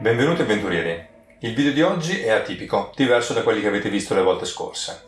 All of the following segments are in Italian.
Benvenuti avventurieri! Il video di oggi è atipico, diverso da quelli che avete visto le volte scorse.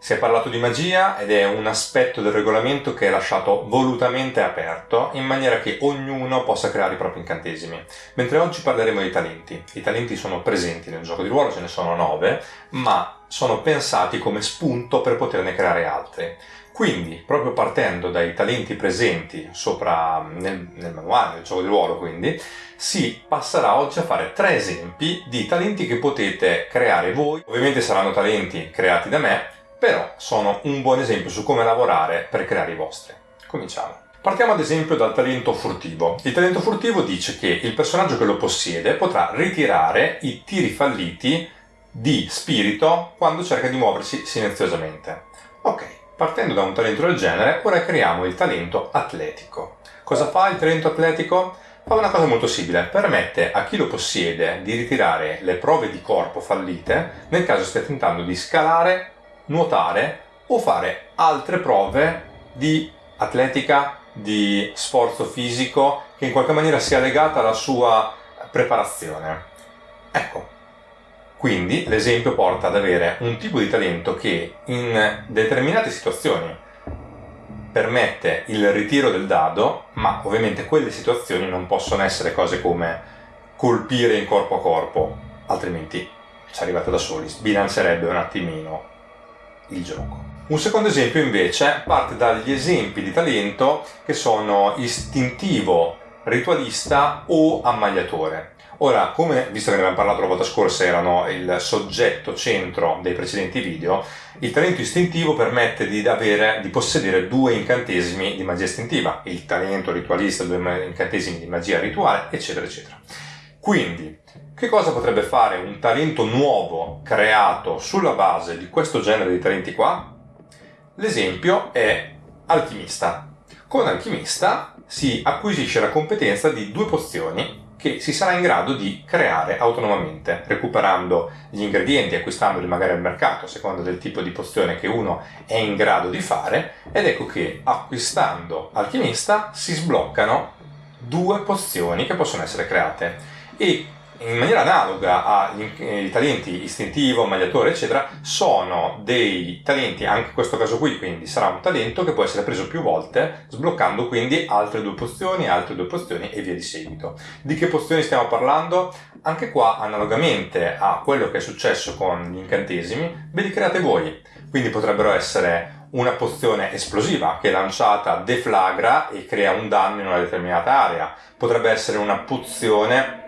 Si è parlato di magia ed è un aspetto del regolamento che è lasciato volutamente aperto in maniera che ognuno possa creare i propri incantesimi. Mentre oggi parleremo di talenti. I talenti sono presenti nel gioco di ruolo, ce ne sono nove, ma sono pensati come spunto per poterne creare altri. Quindi, proprio partendo dai talenti presenti sopra nel, nel manuale del gioco di ruolo, quindi, si passerà oggi a fare tre esempi di talenti che potete creare voi. Ovviamente saranno talenti creati da me, però sono un buon esempio su come lavorare per creare i vostri. Cominciamo. Partiamo ad esempio dal talento furtivo. Il talento furtivo dice che il personaggio che lo possiede potrà ritirare i tiri falliti di spirito quando cerca di muoversi silenziosamente. Ok, Partendo da un talento del genere, ora creiamo il talento atletico. Cosa fa il talento atletico? Fa una cosa molto simile, permette a chi lo possiede di ritirare le prove di corpo fallite nel caso stia tentando di scalare, nuotare o fare altre prove di atletica, di sforzo fisico che in qualche maniera sia legata alla sua preparazione. Ecco, quindi l'esempio porta ad avere un tipo di talento che in determinate situazioni permette il ritiro del dado, ma ovviamente quelle situazioni non possono essere cose come colpire in corpo a corpo, altrimenti ci arrivate da soli, sbilancerebbe un attimino il gioco. Un secondo esempio invece parte dagli esempi di talento che sono istintivo, ritualista o ammagliatore. Ora, come visto che ne abbiamo parlato la volta scorsa, erano il soggetto centro dei precedenti video, il talento istintivo permette di, avere, di possedere due incantesimi di magia istintiva, il talento ritualista, due incantesimi di magia rituale, eccetera, eccetera. Quindi, che cosa potrebbe fare un talento nuovo creato sulla base di questo genere di talenti qua? L'esempio è alchimista. Con alchimista si acquisisce la competenza di due pozioni che si sarà in grado di creare autonomamente, recuperando gli ingredienti, acquistandoli magari al mercato a seconda del tipo di pozione che uno è in grado di fare, ed ecco che acquistando alchimista si sbloccano due pozioni che possono essere create. E in maniera analoga ai talenti istintivo, magliatore, eccetera, sono dei talenti, anche in questo caso qui, quindi sarà un talento che può essere preso più volte, sbloccando quindi altre due pozioni, altre due pozioni e via di seguito. Di che pozioni stiamo parlando? Anche qua, analogamente a quello che è successo con gli incantesimi, ve li create voi. Quindi potrebbero essere una pozione esplosiva che lanciata deflagra e crea un danno in una determinata area. Potrebbe essere una pozione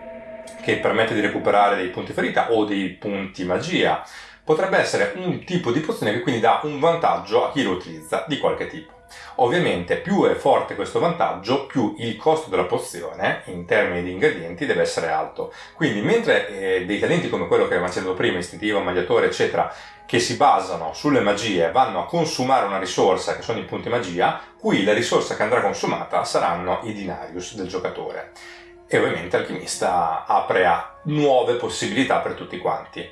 che permette di recuperare dei punti ferita o dei punti magia. Potrebbe essere un tipo di pozione che quindi dà un vantaggio a chi lo utilizza di qualche tipo. Ovviamente più è forte questo vantaggio, più il costo della pozione in termini di ingredienti deve essere alto. Quindi mentre eh, dei talenti come quello che avevamo accennato prima, istintivo, magliatore, eccetera, che si basano sulle magie vanno a consumare una risorsa che sono i punti magia, qui la risorsa che andrà consumata saranno i dinarius del giocatore e ovviamente Alchimista apre a nuove possibilità per tutti quanti.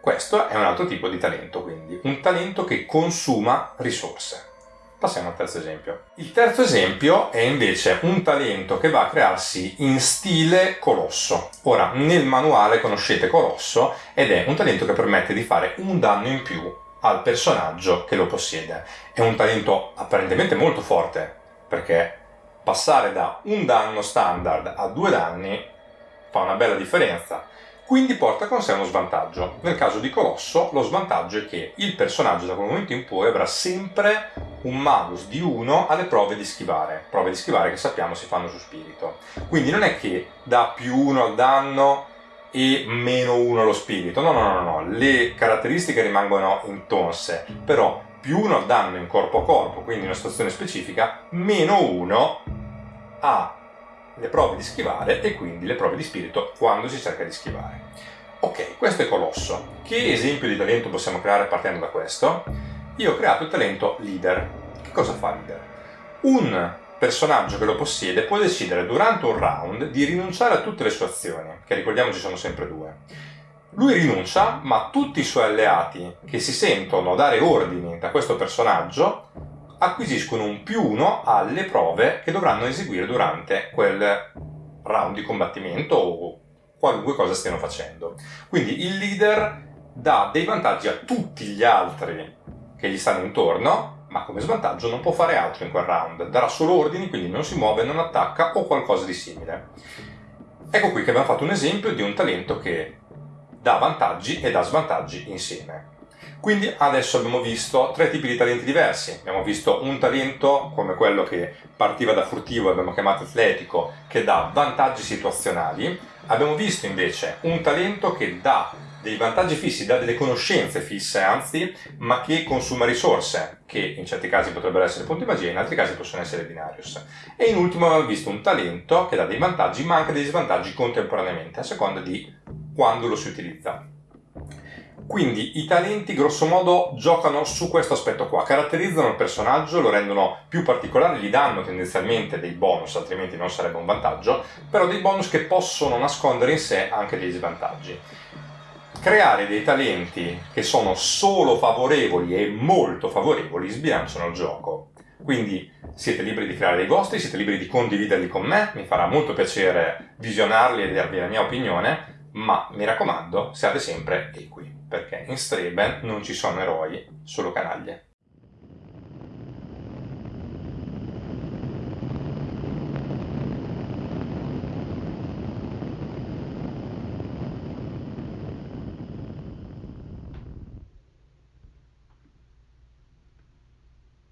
Questo è un altro tipo di talento, quindi un talento che consuma risorse. Passiamo al terzo esempio. Il terzo esempio è invece un talento che va a crearsi in stile colosso. Ora, nel manuale conoscete colosso ed è un talento che permette di fare un danno in più al personaggio che lo possiede. È un talento apparentemente molto forte, perché passare da un danno standard a due danni fa una bella differenza, quindi porta con sé uno svantaggio. Nel caso di Colosso lo svantaggio è che il personaggio da quel momento in poi avrà sempre un malus di 1 alle prove di schivare, prove di schivare che sappiamo si fanno su spirito. Quindi non è che dà più 1 al danno e meno 1 allo spirito, no no no no, le caratteristiche rimangono intonse, però più 1 al danno in corpo a corpo, quindi in una situazione specifica, meno 1 ha le prove di schivare e quindi le prove di spirito quando si cerca di schivare. Ok, questo è Colosso. Che esempio di talento possiamo creare partendo da questo? Io ho creato il talento Leader. Che cosa fa Leader? Un personaggio che lo possiede può decidere durante un round di rinunciare a tutte le sue azioni, che ricordiamoci sono sempre due. Lui rinuncia, ma tutti i suoi alleati che si sentono dare ordini da questo personaggio acquisiscono un più 1 alle prove che dovranno eseguire durante quel round di combattimento o qualunque cosa stiano facendo. Quindi il leader dà dei vantaggi a tutti gli altri che gli stanno intorno, ma come svantaggio non può fare altro in quel round. Darà solo ordini, quindi non si muove, non attacca o qualcosa di simile. Ecco qui che abbiamo fatto un esempio di un talento che dà vantaggi e dà svantaggi insieme. Quindi adesso abbiamo visto tre tipi di talenti diversi. Abbiamo visto un talento come quello che partiva da furtivo, abbiamo chiamato atletico, che dà vantaggi situazionali. Abbiamo visto invece un talento che dà dei vantaggi fissi, dà delle conoscenze fisse anzi, ma che consuma risorse, che in certi casi potrebbero essere punti magia, in altri casi possono essere binarius. E in ultimo abbiamo visto un talento che dà dei vantaggi ma anche dei svantaggi contemporaneamente, a seconda di quando lo si utilizza. Quindi i talenti grosso modo giocano su questo aspetto qua, caratterizzano il personaggio, lo rendono più particolare, gli danno tendenzialmente dei bonus, altrimenti non sarebbe un vantaggio, però dei bonus che possono nascondere in sé anche degli svantaggi creare dei talenti che sono solo favorevoli e molto favorevoli sbilanciano il gioco. Quindi siete liberi di creare dei vostri, siete liberi di condividerli con me, mi farà molto piacere visionarli e darvi la mia opinione, ma mi raccomando, siate sempre equi, perché in Straben non ci sono eroi, solo canaglie.